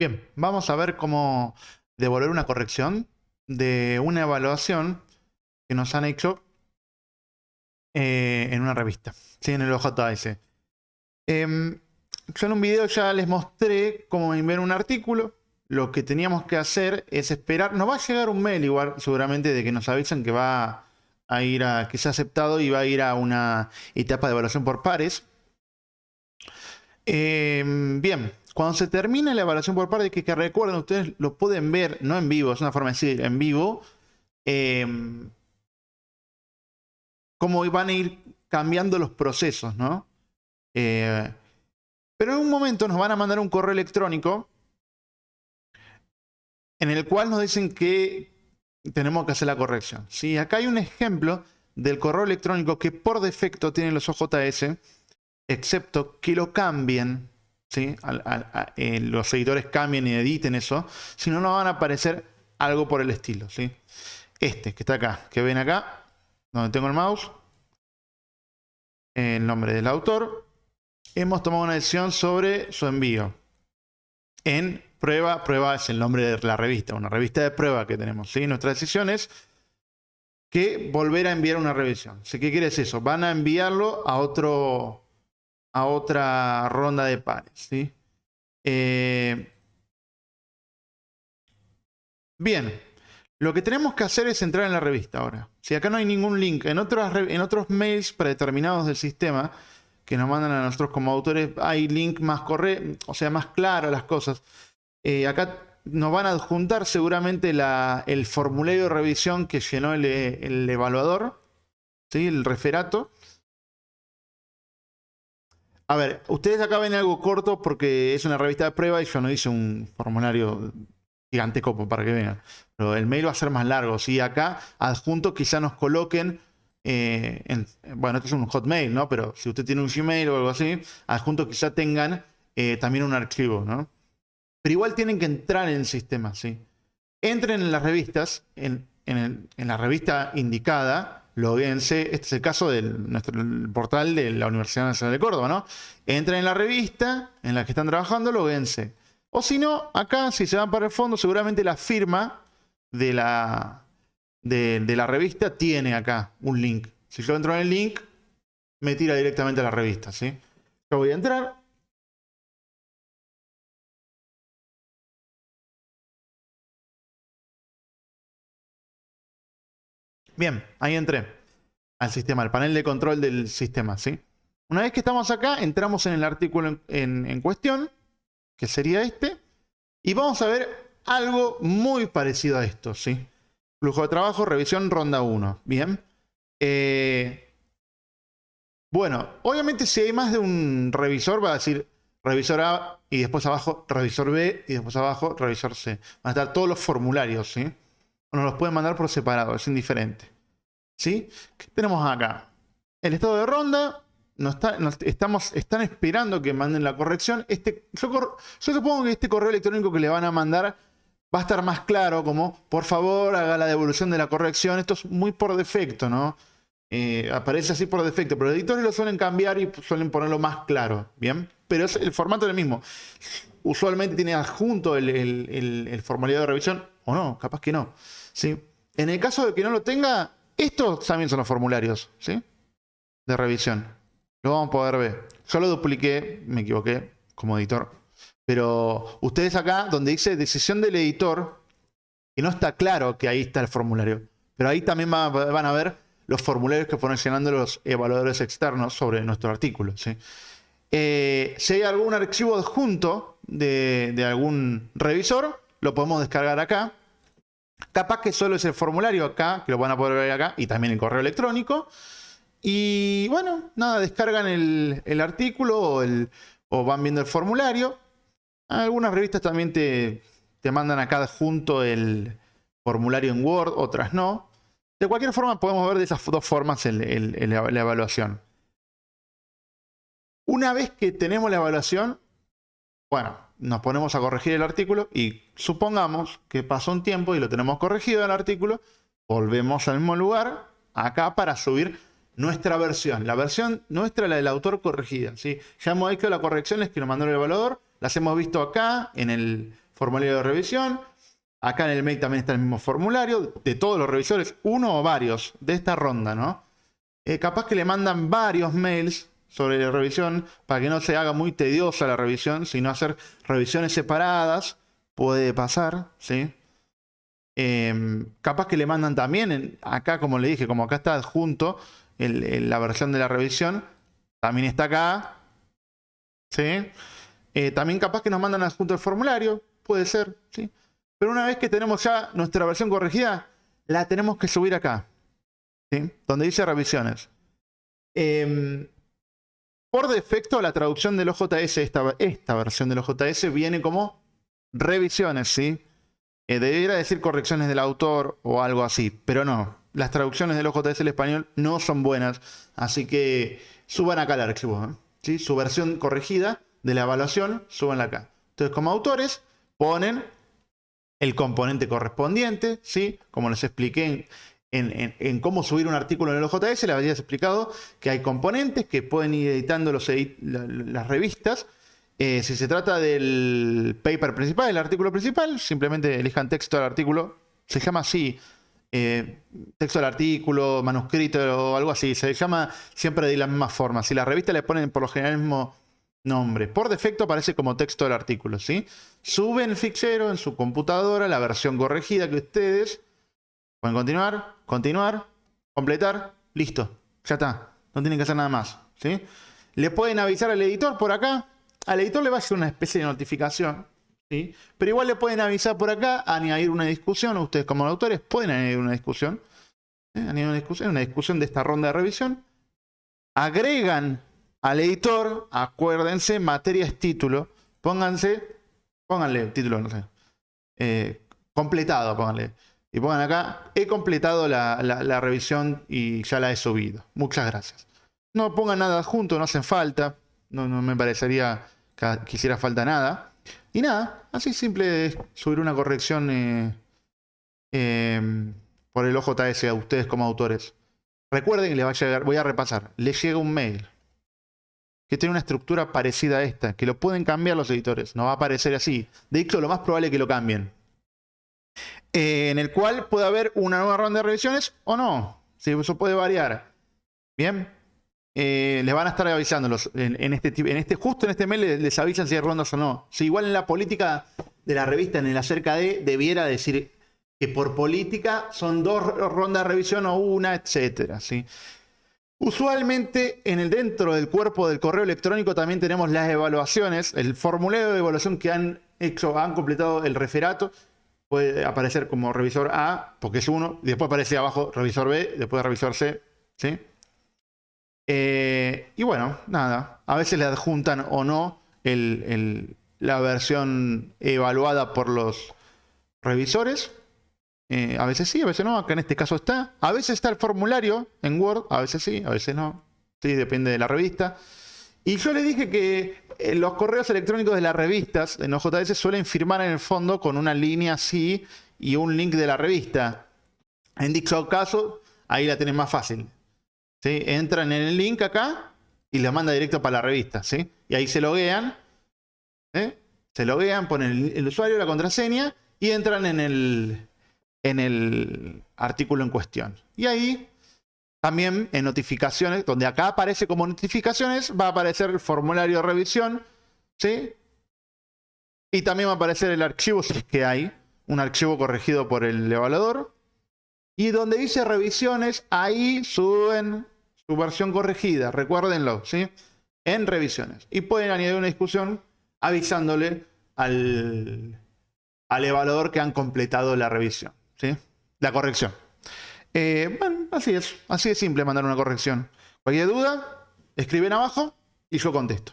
Bien, vamos a ver cómo devolver una corrección de una evaluación que nos han hecho eh, en una revista, ¿sí? en el OJS. Em, yo en un video ya les mostré cómo enviar un artículo. Lo que teníamos que hacer es esperar. Nos va a llegar un mail igual, seguramente, de que nos avisan que va a ir a, que se ha aceptado y va a ir a una etapa de evaluación por pares. Em, bien, cuando se termine la evaluación por pares, que, que recuerden, ustedes lo pueden ver, no en vivo, es una forma de decir en vivo, em, cómo van a ir cambiando los procesos, ¿no? Eh, pero en un momento nos van a mandar un correo electrónico en el cual nos dicen que tenemos que hacer la corrección. ¿sí? Acá hay un ejemplo del correo electrónico que por defecto tienen los OJS, excepto que lo cambien, ¿sí? Eh, los editores cambien y editen eso, si no nos van a aparecer algo por el estilo. ¿sí? Este que está acá, que ven acá, donde tengo el mouse, el nombre del autor, hemos tomado una decisión sobre su envío. En prueba, prueba es el nombre de la revista, una revista de prueba que tenemos. ¿sí? Nuestra decisión es que volver a enviar una revisión. ¿Sí? ¿Qué quiere decir eso? Van a enviarlo a, otro, a otra ronda de pares. ¿sí? Eh, bien, lo que tenemos que hacer es entrar en la revista ahora. Si acá no hay ningún link, en otros, en otros mails predeterminados del sistema que nos mandan a nosotros como autores, hay link más correcto, o sea, más claro las cosas. Eh, acá nos van a adjuntar seguramente el formulario de revisión que llenó el, evaluador, ¿sí? el referato. A ver, ustedes acá ven algo corto porque es una revista de prueba y yo no hice un formulario giganteco para que vean. Pero el mail va a ser más largo. Si acá adjunto quizá nos coloquen, eh, bueno, esto es un hotmail, ¿no? Pero si usted tiene un Gmail o algo así, adjunto quizá tengan eh, también un archivo, ¿no? Pero igual tienen que entrar en el sistema, ¿sí? Entren en las revistas, en, la revista indicada, loguense, este es el caso del portal de la Universidad Nacional de Córdoba, ¿no? Entren en la revista en la que están trabajando, loguense. O si no, acá, si se van para el fondo, seguramente la firma de la, de, la revista tiene acá un link. Si yo entro en el link, me tira directamente a la revista. ¿sí? Yo voy a entrar. Bien, ahí entré al sistema, al panel de control del sistema. ¿sí? Una vez que estamos acá, entramos en el artículo en cuestión que sería este. Y vamos a ver algo muy parecido a esto, ¿sí? Flujo de trabajo, revisión, ronda 1. Bien. Eh, bueno, obviamente si hay más de un revisor, va a decir revisor A y después abajo revisor B y después abajo revisor C. Van a estar todos los formularios, ¿sí? Nos los pueden mandar por separado, es indiferente. ¿Sí? ¿Qué tenemos acá? El estado de ronda, estamos, están esperando que manden la corrección. Este, yo, supongo que este correo electrónico que le van a mandar va a estar más claro, como por favor haga la devolución de la corrección. Esto es muy por defecto, ¿no? Eh, aparece así por defecto, pero los editores lo suelen cambiar y suelen ponerlo más claro, ¿bien? Pero es el formato es el mismo. Usualmente tiene adjunto el, el, formulario de revisión, o no, capaz que no. En el caso de que no lo tenga, estos también son los formularios ¿sí? de revisión. Lo vamos a poder ver. Yo lo dupliqué, me equivoqué como editor. Pero ustedes acá, donde dice decisión del editor, y no está claro que ahí está el formulario. Pero ahí también van a ver los formularios que fueron llenando los evaluadores externos sobre nuestro artículo. Eh, si hay algún archivo adjunto de algún revisor, lo podemos descargar acá. Capaz que solo es el formulario acá, que lo van a poder ver acá, y también el correo electrónico. Y bueno, nada, descargan el, artículo o, van viendo el formulario. Algunas revistas también te, te mandan acá junto el formulario en Word, otras no. De cualquier forma, podemos ver de esas dos formas la evaluación. Una vez que tenemos la evaluación, bueno, nos ponemos a corregir el artículo y supongamos que pasó un tiempo y lo tenemos corregido el artículo, volvemos al mismo lugar, acá para subir nuestra versión. La versión nuestra, la del autor corregida. ¿sí? Ya hemos hecho las correcciones que nos mandó el evaluador. Las hemos visto acá en el formulario de revisión. Acá en el mail también está el mismo formulario de todos los revisores, uno o varios de esta ronda, ¿no? Eh, capaz que le mandan varios mails sobre la revisión para que no se haga muy tediosa la revisión, sino hacer revisiones separadas, puede pasar, ¿sí? Em, capaz que le mandan también, acá como le dije, como acá está adjunto la versión de la revisión, también está acá, ¿sí? Eh, también capaz que nos mandan adjunto el formulario, puede ser, ¿sí? Pero una vez que tenemos ya nuestra versión corregida, la tenemos que subir acá, ¿sí? Donde dice revisiones. Em, por defecto, la traducción del OJS, esta, esta versión del OJS, viene como revisiones, ¿sí? Eh, debería decir correcciones del autor o algo así, pero no. Las traducciones del OJS al español no son buenas, así que suban acá el archivo. ¿eh? ¿sí? Su versión corregida de la evaluación, suban acá. Entonces, como autores, ponen el componente correspondiente, ¿sí? como les expliqué en, cómo subir un artículo en el OJS, les había explicado que hay componentes que pueden ir editando las revistas. Eh, si se trata del paper principal, el artículo principal, simplemente elijan texto del artículo. Se llama así, eh, texto del artículo, manuscrito o algo así. Se llama siempre de la misma forma. Si la revista le ponen por lo general el mismo nombre, por defecto aparece como texto del artículo. ¿sí? Suben el fichero en su computadora, la versión corregida que ustedes Pueden continuar, continuar, completar, listo. Ya está. No tienen que hacer nada más. ¿sí? Le pueden avisar al editor por acá. Al editor le va a hacer una especie de notificación. ¿sí? Pero igual le pueden avisar por acá, añadir una discusión. Ustedes como autores pueden añadir una discusión. Añadir una discusión, una discusión de esta ronda de revisión. Agregan al editor, acuérdense, materias título. Pónganse, pónganle título, no sé. Eh, completado, pónganle. Y pongan acá, he completado la, revisión y ya la he subido. Muchas gracias. No pongan nada junto, no hacen falta. No, me parecería que hiciera falta nada. Y nada, así simple es subir una corrección eh, em, por el OJS a ustedes como autores. Recuerden que les va a llegar, voy a repasar, les llega un mail que tiene una estructura parecida a esta, que lo pueden cambiar los editores, no va a aparecer así. De hecho, lo más probable es que lo cambien. Eh, en el cual puede haber una nueva ronda de revisiones o no. si eso puede variar. Bien. Eh, les van a estar avisando en, este, en este, justo en este mail les, avisan si hay rondas o no. Si igual en la política de la revista, en el acerca de, debiera decir que por política son dos rondas de revisión o una, etcétera. ¿sí? Usualmente en el dentro del cuerpo del correo electrónico también tenemos las evaluaciones, el formulario de evaluación que han hecho, han completado el referato puede aparecer como revisor A, porque es uno, después aparece abajo revisor B, después revisor C, ¿sí? Eh, y bueno, nada, a veces le adjuntan o no la versión evaluada por los revisores. Eh, a veces sí, a veces no, acá en este caso está. A veces está el formulario en Word, a veces sí, a veces no. Sí, depende de la revista. Y yo le dije que los correos electrónicos de las revistas en OJS suelen firmar en el fondo con una línea así y un link de la revista. En dicho caso, ahí la tienen más fácil. ¿sí? Entran en el link acá y les manda directo para la revista. ¿sí? Y ahí se loguean. ¿eh? Se loguean, ponen el, usuario, la contraseña y entran en el, en el artículo en cuestión. Y ahí también en notificaciones, donde acá aparece como notificaciones, va a aparecer el formulario de revisión, ¿sí? Y también va a aparecer el archivo, si es que hay, un archivo corregido por el evaluador. Y donde dice revisiones, ahí suben su versión corregida, recuérdenlo, ¿sí? En revisiones. Y pueden añadir una discusión avisándole al, al evaluador que han completado la revisión, ¿sí? La corrección. Eh, bueno, así es. Así es simple mandar una corrección. Cualquier duda, escriben abajo y yo contesto.